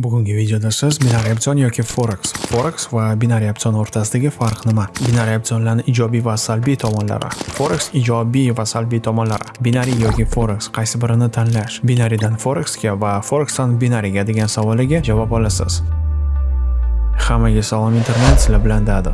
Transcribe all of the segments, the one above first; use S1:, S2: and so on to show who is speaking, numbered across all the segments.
S1: Bugungi videoda siz binariy opsion yoki forex, forex va binariy opsion o'rtasidagi farq nima? Binariy opsionlarning ijobiy va salbiy tomonlari. Forex ijobiy va salbiy tomonlari. Binariy yoki forex qaysi birini tanlash? Binaridan forexga va forexdan binariga degan savolga javob olasiz. Hammaga salom internet, sizlar bilan Dado.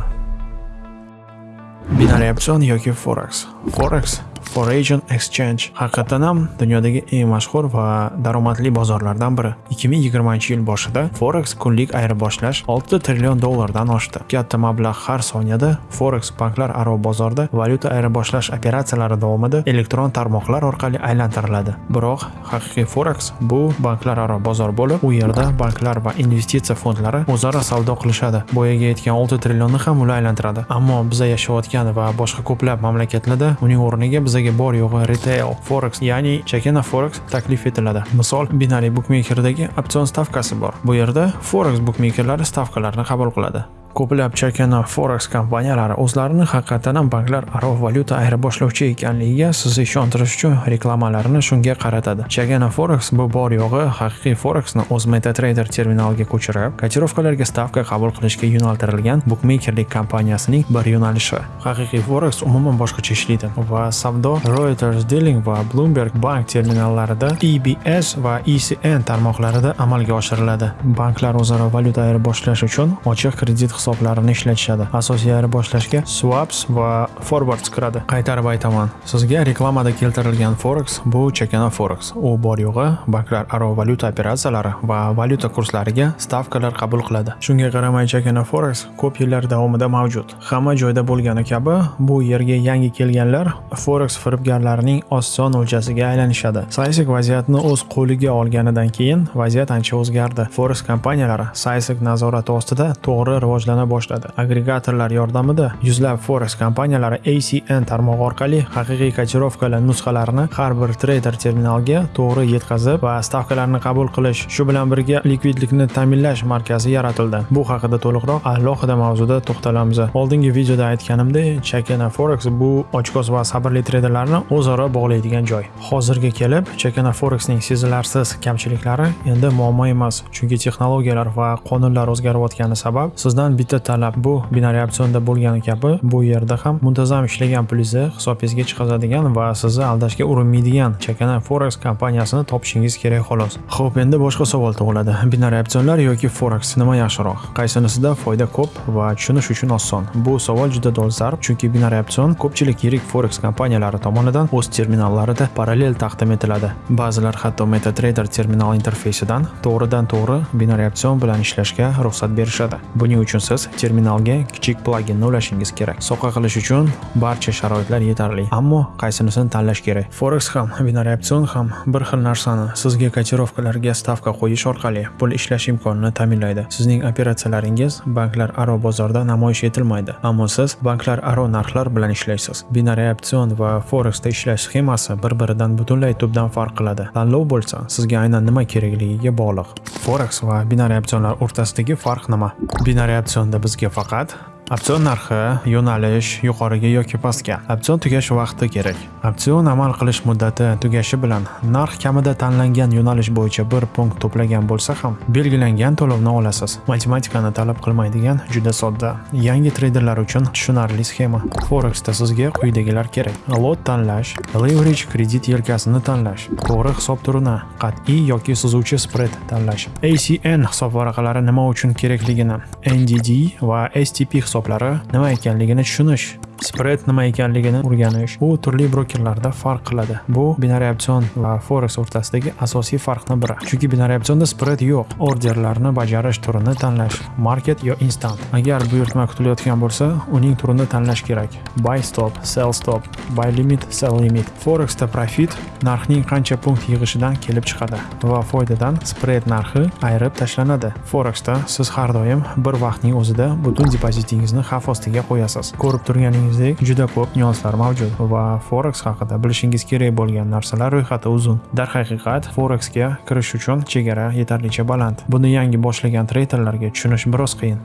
S1: Binariy opsion yoki forex. Forex Foreign Exchange haqiqatan ham dunyodagi eng mashhur va daromadli bozorlardan biri. 2020-yil boshida Forex kunlik ayirboshlash 6 trillion dollardan oshdi. Katta mablag' har soniyada Forex banklar aro bozorda valyuta ayirboshlash operatsiyalari davomida elektron tarmoqlar orqali aylantiriladi. Biroq haqiqiy Forex bu banklar aro bozor bo'lib, u yerda banklar va investitsiya fondlari o'zaro savdo qilishadi. Boyaga aytgan 6 trillionni ham ular aylantiradi. Ammo biz yashayotgan va boshqa ko'plab mamlakatlarda uning o'rniga bizaga bor yo'g'i retail forex ya'ni chakana forex taklif etiladi. Misol binariy bukmekerdagi opsion stavkasi bor. Bu yerda forex bukmekerlari stavkalarni qabul qiladi. Ko'plab chakana forex kompaniyalari o'zlarini haqiqatan ham banklar aro valyuta ayirboshlashuvchi ekanligiga sizni ishontirish uchun reklamalarini shunga qaratadi. Chakana forex bu bor yo'g'i haqiqiy forexni o'z metatrader terminaliga ko'chirib kotirovkalarga stavka qabul qilishga yo'naltirilgan bukmekerlik kompaniyasining bir yo'nalishi. Haqiqiy forex umuman boshqacha ishlaydi va savdo reuters dealing va bloomberg bank terminallarida ebs va ecn tarmoqlarida amalga oshiriladi. Banklar o'zaro valyuta ayirboshlash uchun ochiq kredit hisoblarini ishlatishadi. Asosiy ayirboshlashga swaps va forwards kiradi. Qaytarib aytaman sizga reklamada keltirilgan forex bu chakana forex. U bor yo'g'i banklar aro valyuta operatsiyalari va valyuta kurslariga stavkalar qabul qiladi. Shunga qaramay chakana forex ko'p yillar davomida mavjud. Hamma joyda bo'lgani kabi bu yerga yangi kelganlar forex firibgarlarining oson o'ljasiga aylanishadi. Saysik vaziyatni o'z qo'liga olganidan keyin vaziyat ancha o'zgardi. Forex kompaniyalari saysik nazorati ostida to'g'ri rivojlanish rivojlana boshladi. Agregatorlar yordamida yuzlab forex kompaniyalari acn tarmog'i orqali haqiqiy kotirovkalar nusxalarini har bir treyder terminalga to'g'ri yetkazib va stavkalarni qabul qilish shu bilan birga likvidlikni ta'minlash markazi yaratildi. Bu haqida to'liqroq alohida mavzuda to'xtalamiz. Oldingi videoda aytganimdek chakana forex bu ochko'z va sabrli treyderlarni o'zaro bog'laydigan joy. Hozirga kelib chakana forexning sezilarsiz kamchiliklari endi muammo emas chunki texnologiyalar va qonunlar o'zgarayotgani sabab sizdan bitta talab bu binariy opsionda bo'lgani kabi bu yerda ham muntazam ishlagan pulingizni hisobingizga chiqazadigan va sizni aldashga urinmaydigan chakana forex kompaniyasini topishingiz kerak xolos. Ho'p endi boshqa savol tug'iladi. Binariy opsionlar yoki forex nima yaxshiroq? Qaysinisida foyda ko'p va tushunish uchun oson? Bu savol juda dolzarb chunki binariy opsion ko'pchilik yirik forex kompaniyalari tomonidan o'z terminallarida parallel taqdim etiladi. Ba'zilar hatto metatrader terminal interfeysidan to'g'ridan to'g'ri binariy opsion bilan ishlashga ruxsat berishadi. Buning uchun siz terminalga kichik plaginni ulashingiz kerak. Soqa qilish uchun barcha sharoitlar yetarli. Ammo qaysinisini tanlash kerak? Forex ham binariy opsion ham bir xil narsani sizga kotirovkalarga stavka qo'yish orqali pul ishlash imkonini ta'minlaydi. Sizning operatsiyalaringiz banklar aro bozorda namoyish etilmaydi. Ammo siz banklar aro narxlar bilan ishlaysiz. Binariy opsion va forexda ishlash sxemasi bir biridan butunlay tubdan farq qiladi. Tanlov bo'lsa sizga aynan nima kerakligiga bog'liq. Forex va binariy opsionlar o'rtasidagi farq nima binariy opsion opsionda bizga faqat Opsion narxi, yo'nalish yuqoriga yoki pastga. Opsion tugash vaqti kerak. Opsion amal qilish muddati tugashi bilan narx kamida tanlangan yo'nalish bo'yicha 1 punkt to'plagan bo'lsa ham belgilangan to'lovni olasiz. Matematikani talab qilmaydigan juda sodda, yangi treyderlar uchun tushunarli sxema. Forexda sizga quyidagilar kerak. Lot tanlash, leverage kredit yelkasini tanlash, to'g'ri hisob turini, qat'iy yoki suzuvchi spread tanlash. ACN hisob varaqalari nima uchun kerakligini, NDD va STP hisob hisoblari nima ekanligini tushunish. Spread nima ekanligini o'rganish bu turli brokerlarda farq qiladi. Bu binariy opsion va forex o'rtasidagi asosiy farqni biri. Chunki binariy opsionda spread yo'q. Orderlarni bajarish turini tanlash market yo instant. Agar buyurtma kutilayotgan bo'lsa uning turini tanlash kerak. Buy stop sell stop buy limit sell limit. Forexda profit narxning qancha punkt yig'ishidan kelib chiqadi va foydadan spread narxi ayirib tashlanadi. Forexda siz har doim bir vaqtning o'zida butun depozitingizni xavf ostiga qo'yasiz. Ko'rib turganingiz ko'rganingizdek juda ko'p nyuanslar mavjud va forex haqida bilishingiz kerak bo'lgan narsalar ro'yxati uzun. Darhaqiqat forexga kirish uchun chegara yetarlicha baland. Buni yangi boshlagan treyderlarga tushunish biroz qiyin.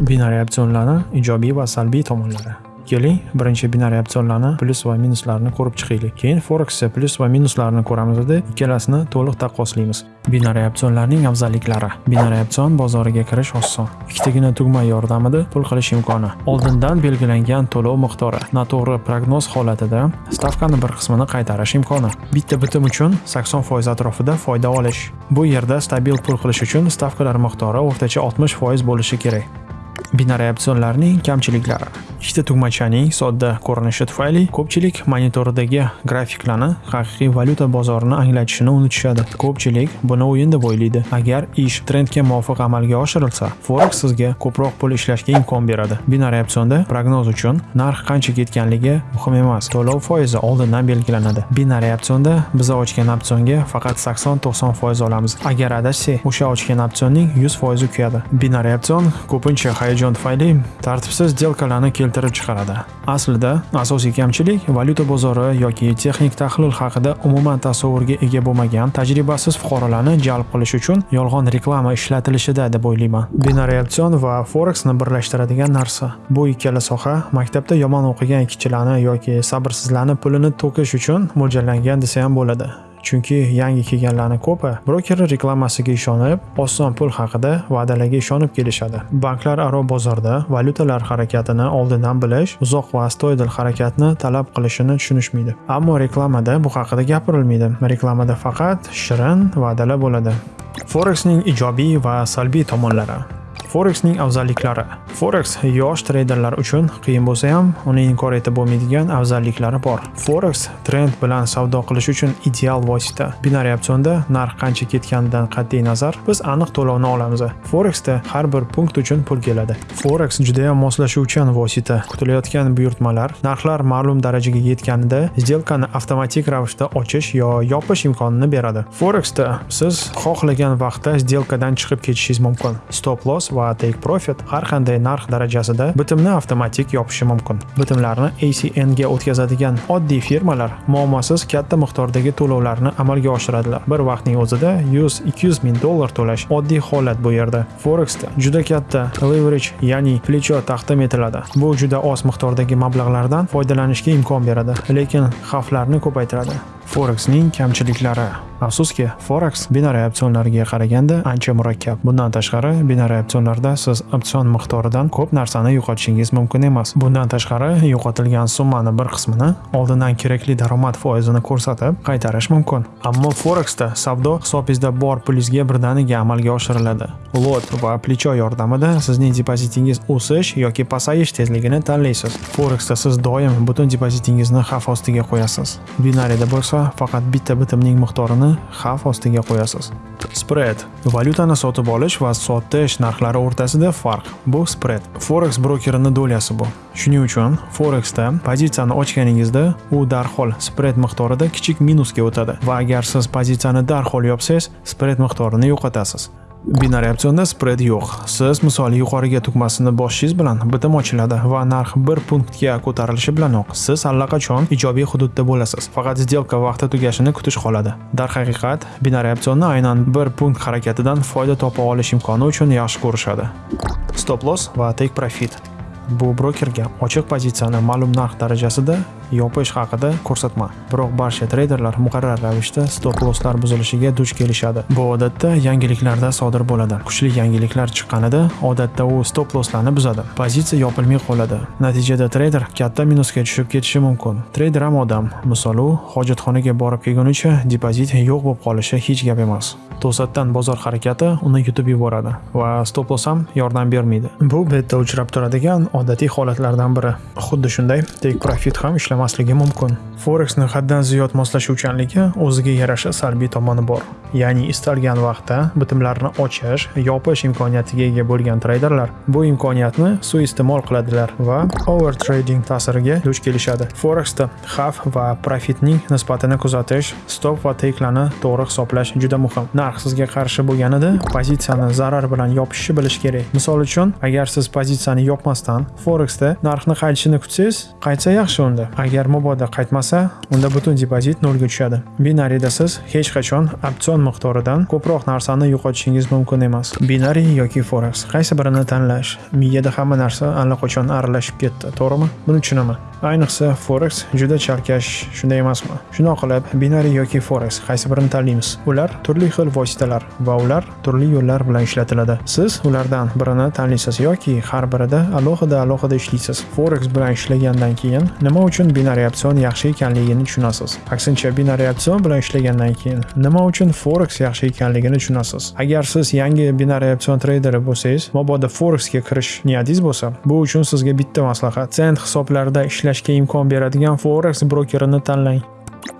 S1: Binariy opsionlarni ijobiy va salbiy tomonlari. Keling birinchi binariy opsionlarni plyus va minuslarini ko'rib chiqaylik keyin foreksda plyus va minuslarini ko'ramizda ikkalasini to'liq taqqoslaymiz. Binariy opsionlarning afzalliklari. Binariy opsion bozoriga kirish oson. Ikkitagina tugma yordamida pul qilish imkoni. Oldindan belgilangan to'lov miqdori. Noto'g'ri prognoz holatida stavkani bir qismini qaytarish imkoni. Bitta bitim uchun 80% atrofida foyda olish. Bu yerda stabil pul qilish uchun stavkalar miqdori o'rtacha 60% bo'lishi kerak. Binariy opsionlarning kamchiliklari. Ikkita tugmachaning sodda ko'rinishi tufayli ko'pchilik monitoridagi grafiklarni haqiqiy valyuta bozorini anglatishini unutishadi. Ko'pchilik buni o'yin deb o'ylaydi. Agar ish trendga muvofiq amalga oshirilsa forex sizga ko'proq pul ishlashga imkon beradi. Binariy opsionda prognoz uchun narx qancha ketganligi muhim emas. To'lov foizi oldindan belgilanadi. Binariy opsionda biz ochgan opsionga faqat 80-90 foiz olamiz. Agar adashsak o'sha ochgan opsionning 100 foizi kuyadi. Binariy opsion ko'pincha hayajon tufayli tartibsiz delkalarni keltirib chiqaradi. Aslida asosiy kamchilik valyuta bozori yoki texnik tahlil haqida umuman tasavvurga ega bo'lmagan tajribasiz fuqarolarni jalb qilish uchun yolg'on reklama ishlatilishida deb o'ylayman. Binariy va foreksni birlashtiradigan narsa. Bu ikkala soha maktabda yomon o'qigan kichilarni yoki sabrsizlarni pulini to'kish uchun mo'ljallangan desa ham bo'ladi. Chunki yangi kelganlarni ko'pi broker reklamasiga ishonib oson pul haqida va'dalarga ishonib kelishadi. Banklar aro bozorda valyutalar harakatini oldindan bilish uzoq va astoydil harakatni talab qilishini tushunishmaydi. Ammo reklamada bu haqida gapirilmaydi. Reklamada faqat shirin va'dalar bo'ladi. Forexning ijobiy va salbiy tomonlari. Forexning afzalliklari. Forex yosh treyderlar uchun qiyin bo'lsa ham, uni inkor etib bo'lmaydigan afzalliklari bor. Forex trend bilan savdo qilish uchun ideal vosita. Binariy opsionda narx qancha ketganidan qat'iy nazar, biz aniq to'lovni olamiz. Forexda har bir punkt uchun pul keladi. Forex juda ham moslashuvchan vosita. Kutilayotgan buyurtmalar narxlar ma'lum darajaga yetganida сделкani avtomatik ravishda ochish yo yopish imkonini beradi. Forexda siz xohlagan vaqtda сделкаdan chiqib ketishingiz mumkin. Stop loss va take profit har qanday narx darajasida bitimni avtomatik yopishi mumkin. Bitimlarni acn ga o'tkazadigan oddiy firmalar muammosiz katta miqdordagi to'lovlarni amalga oshiradilar. Bir vaqtning o'zida 100-200 ming dollar to'lash oddiy holat bu yerda. Forexda juda katta leverage ya'ni plecho taqdim etiladi. Bu juda oz miqdordagi mablag'lardan foydalanishga imkon beradi lekin xavflarni ko'paytiradi. Forexning kamchiliklari Afsuski, Forex binariy opsionlarga qaraganda ancha murakkab. Bundan tashqari, binariy opsionlarda siz opsion miqdoridan ko'p narsani yo'qotishingiz mumkin emas. Bundan tashqari, yo'qotilgan summani bir qismini oldindan kerakli daromad foizini ko'rsatib qaytarish mumkin. Ammo Forexda savdo hisobingizda bor pulingizga birdaniga amalga oshiriladi. Lot va plecho yordamida sizning depozitingiz o'sish yoki pasayish tezligini tanlaysiz. Forexda siz doim butun depozitingizni xavf ostiga qo'yasiz. Binariyda bo'lsa, faqat bitta bitimning miqdorini xavf ostiga qo'yasiz. Spread. Valyutani sotib olish va sotish narxlari o'rtasida farq. Bu spread. Forex brokerini dolyasi bu. Shuning uchun forexda pozitsiyani ochganingizda u darhol spread miqdorida kichik minusga o'tadi. Va agar siz pozitsiyani darhol yopsangiz spread miqdorini yo'qotasiz. Binariy opsionda spread yo'q. Siz misol yuqoriga tugmasini bosishingiz bilan bitim ochiladi va narx 1 punktga ko'tarilishi bilanoq siz allaqachon ijobiy hududda bo'lasiz. Faqat sdelka vaqti tugashini kutish qoladi darhaqiqat binariy opsionni aynan 1 punkt harakatidan foyda topa olish imkoni uchun yaxshi ko'rishadi. Stop loss va take profit. Bu brokerga ochiq pozitsiyani ma'lum narx darajasida yopish haqida ko'rsatma. Biroq barcha treyderlar muqarrar ravishda stop losslar buzilishiga duch kelishadi. Bu odatda yangiliklarda sodir bo'ladi. Kuchli yangiliklar chiqqanida odatda u stop losslarni buzadi. Pozitsiya yopilmay qoladi. Natijada treyder katta minusga tushib ketishi mumkin. Treyder ham odam. Misol u hojatxonaga borib kelgunicha depozit yo'q bo'lib qolishi hech gap emas. To'satdan bozor harakati uni yutib yuboradi va stop loss ham yordam bermaydi. Bu betda uchrab turadigan odatiy holatlardan biri. Xuddi shunday take profit ham ishlamaydi. Ishlamasligi mumkin. Forexni haddan ziyod moslashuvchanligi o'ziga yarasha salbiy tomoni bor. Ya'ni istalgan vaqtda bitimlarni ochish yopish imkoniyatiga ega bo'lgan treyderlar bu imkoniyatni suiiste'mol qiladilar va over trading ta'siriga duch kelishadi. Forexda xavf va profitning nisbatini kuzatish stop va takelarni to'g'ri hisoblash juda muhim. Narx sizga qarshi bo'lganida pozitsiyani zarar bilan yopishni bilish kerak. Misol uchun agar siz pozitsiyani yopmasdan forexda narxni qaytishini kutsangiz qaytsa yaxshi unda. Agar mabodo qaytmasa unda butun depozit nolga tushadi. Binariyda siz hech qachon opsion miqdoridan ko'proq narsani yo'qotishingiz mumkin emas. Binari yoki forex qaysi birini tanlash miyada hamma narsa allaqachon aralashib ketdi to'g'rimi? Buni tushunaman. Ayniqsa forex juda chalkash shunday emasmi? Shundoq qilib binari yoki forex qaysi birini tanlaymiz? Ular turli xil vositalar va ular turli yo'llar bilan ishlatiladi. Siz ulardan birini tanlaysiz yoki har birida alohida alohida ishlaysiz. Forex bilan ishlagandan keyin nima uchun binariy opsion yaxshi ekanligini tushunasiz. Aksincha binariy opsion bilan ishlagandan keyin nima uchun forex yaxshi ekanligini tushunasiz. Agar siz yangi binariy opsion treyderi bo'lsangiz mabodo forexga kirish niyatingiz bo'lsa bu uchun sizga bitta maslahat. Sent hisoblarida ishlashga imkon beradigan forex brokerini tanlang.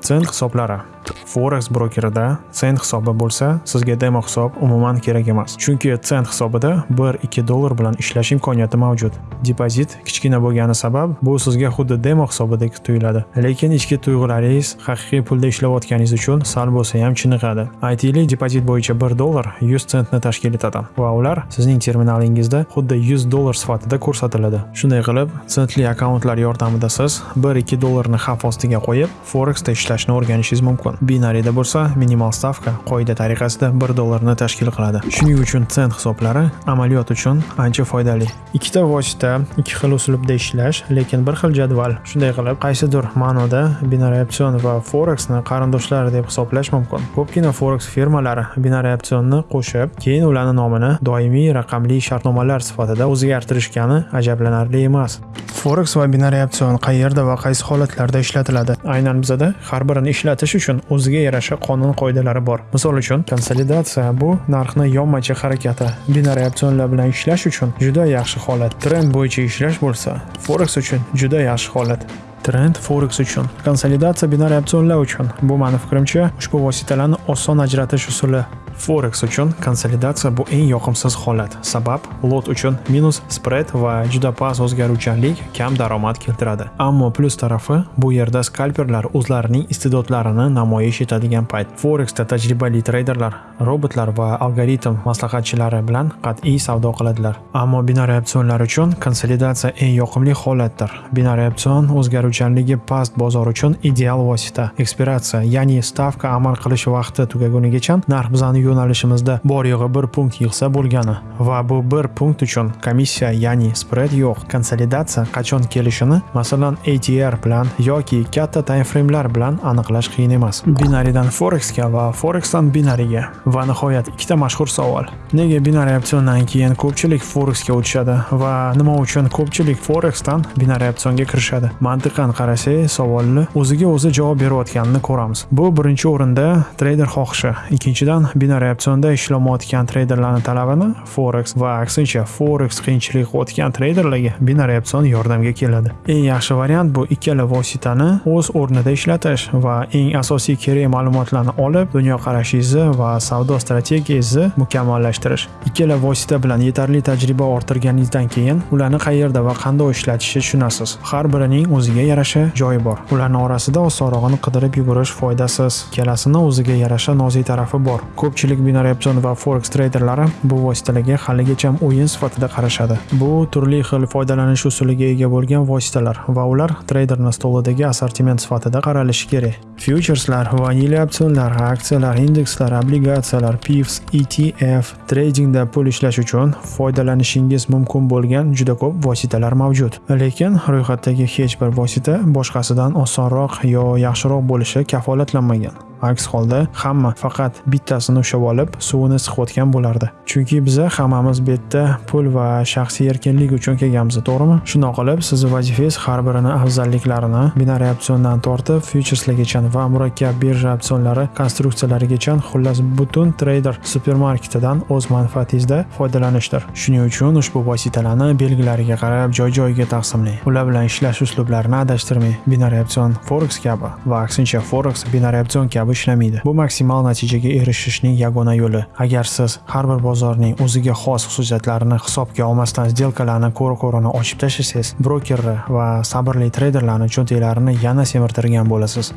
S1: Sent hisoblari. Forex brokerida sent hisobi bo'lsa sizga demo hisob umuman kerak emas. Chunki sent hisobida 1-2 dollar bilan ishlash imkoniyati mavjud. Depozit kichkina bo'lgani sabab bu sizga xuddi demo hisobidek tuyuladi. Lekin ichki tuyg'ularingiz haqiqiy pulda ishlayotganingiz uchun sal bo'lsa ham chiniqadi. Aytaylik depozit bo'yicha 1 dollar 100 sentni tashkil etadi va ular sizning terminalingizda xuddi 100 dollar sifatida ko'rsatiladi. Shunday qilib sentli akkauntlar yordamida siz 1-2 dollarni xavf ostiga qo'yib Forex forexda ishlashni o'rganishingiz mumkin. Binariyda bo'lsa minimal stavka qoida tariqasida 1 dollarni tashkil qiladi. Shuning uchun sent hisoblari amaliyot uchun ancha foydali. Ikkita vosita ikki xil uslubda ishlash lekin bir xil jadval. Shunday qilib qaysidir ma'noda binariy opsion va forexni qarindoshlar deb hisoblash mumkin. Ko'pgina forex firmalari binariy opsionni qo'shib keyin ularni nomini doimiy raqamli shartnomalar sifatida o'zgartirishgani ajablanarli emas. Forex va binariy opsion qayerda va qaysi holatlarda ishlatiladi? Aynan bizada har birini ishlatish uchun o'ziga yarasha qonun qoidalari bor. Misol uchun konsolidatsiya bu narxni yonmachi harakati binariy opsionlar bilan ishlash uchun juda yaxshi holat. Trend bo'yicha ishlash bo'lsa forex uchun juda yaxshi holat. Trend forex uchun. Konsolidatsiya binariy opsionlar uchun. Bu mani fikrimcha ushbu vositalarni oson ajratish usuli. Forex uchun konsolidatsiya bu eng yoqimsiz holat sabab lot uchun minus spread va juda past o'zgaruvchanlik kam daromad keltiradi ammo plus tarafi bu yerda skalperlar o'zlarining iste'dodlarini namoyish etadigan payt forexda tajribali treyderlar robotlar va algoritm maslahatchilari bilan qat'iy savdo qiladilar ammo binariy opsionlar uchun konsolidatsiya eng yoqimli holatdir binariy opsion o'zgaruvchanligi past bozor uchun ideal vosita ekspiratsiya ya'ni stavka amal qilish vaqti tugagunigacha narx bizani yo'nalishimizda bor yo'g'i bir punkt yig'sa bo'lgani va bu bir punkt uchun komissiya ya'ni spread yo'q konsolidatsiya qachon kelishini masalan ATR bilan yoki katta time framelar bilan aniqlash qiyin emas. Binaridan forexga va forexdan binariga va nihoyat ikkita mashhur savol. Nega binari opsiondan keyin ko'pchilik forexga o'tishadi va nima uchun ko'pchilik forexdan binari opsionga kirishadi? Mantiqan qarasak savolni o'ziga o'zi javob berayotganini ko'ramiz. Bu birinchi o'rinda treyder xohishi ikkinchidan binari opsionda ishlamayotgan treyderlarni talabini forex va aksincha forex qiyinchilik o'tgan treyderlarga binariy opsion yordamga keladi. Eng yaxshi variant bu ikkala vositani o'z o'rnida ishlatish va eng asosiy kerak ma'lumotlarni olib dunyoqarashingizni va savdo strategiyangizni mukammallashtirish. Ikkala vosita bilan yetarli tajriba orttirganingizdan keyin ularni qayerda va qanday ishlatishni tushunasiz? Har birining o'ziga yarasha joyi bor. Ularni orasida osonrog'ini qidirib yugurish foydasiz. Ikkalasini o'ziga yarasha nozik tarafi bor. Ko'pchilik binariy opsion va forex treyderlari bu vositalarga haligacha o'yin sifatida qarashadi. Bu turli xil foydalanish usuliga ega bo'lgan vositalar va ular treyderni stolidagi assortiment sifatida qaralishi kerak. Fyucherslar vanilya opsionlar aksiyalar indekslar obligatsiyalar pifs etf tradingda pul ishlash uchun foydalanishingiz mumkin bo'lgan juda ko'p vositalar mavjud. Lekin ro'yxatdagi hech bir vosita boshqasidan osonroq yo yaxshiroq bo'lishi kafolatlanmagan. Aks holda hamma faqat bittasini ushlab olib suvini siqayotgan bo'lardi. Chunki biza hammamiz bu yerda pul va shaxsiy erkinlik uchun kelganmiz to'g'rimi? Shundoq qilib sizni vazifangiz har birini afzalliklarini binariy opsiondan tortib fyucherslargacha va murakkab birja opsionlari konstruksiyalarigacha xullas butun treyder supermarketidan o'z manfaatingizda foydalanishdir. Shuning uchun ushbu vositalarni belgilariga qarab joy joyiga taqsimlang. Ular bilan ishlash uslublarini adashtirmang. Binariy opsion forex kabi va aksincha forex binariy opsion kabi ishlamaydi. Bu maksimal natijaga erishishning yagona yo'li. Agar siz har bir bozorning o'ziga xos xususiyatlarini hisobga olmasdan sdelkalarni ko'ra ko'rani ochib tashlasangiz brokerni va sabrli treyderlarni cho'ntaklarini yana semirtirgan bo'lasiz.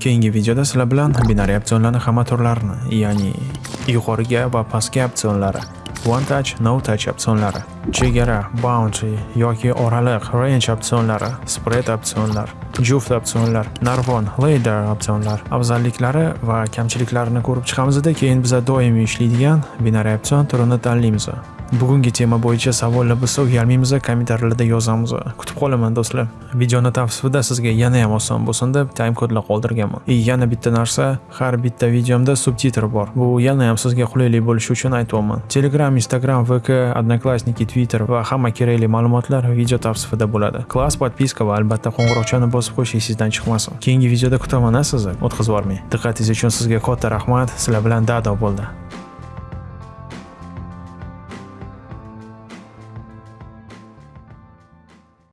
S1: Keyingi videoda sizlar bilan binariy opsionlarni hamma turlarini ya'ni yuqoriga va pastga opsionlari. One touch, no touch opsionlari, chegara, boundary yoki oraliq, range opsionlari, spread opsionlar, juft opsionlar, narvon, ladder opsionlar, afzalliklari va kamchiliklarini ko'rib chiqamizda, keyin biza doimiy ishlaydigan binary opsion turini tanlaymiz. Bugungi tema bo'yicha savollar bo'lsa, uyalmaymiz, kommentarlarda yozamiz. Kutib qolaman do'stlar. Videoni tavsifida sizga yana ham oson bo'lsin deb time kodlar qoldirganman. И yana bitta narsa, har bitta videomda subtitr bor. Bu yana ham sizga qulaylik bo'lishi uchun aytyapman. Telegram, Instagram, VK, Odnoklassniki, Twitter va hamma kerakli ma'lumotlar video tavsifida bo'ladi. Klass, podpiska va albatta qo'ng'iroqchani bosib qo'yish esingizdan chiqmasin. Keyingi videoda kutaman sizni. O'tkazib yubormang. Diqqatingiz uchun sizga katta rahmat. Sizlar bilan Dado bo'ldi.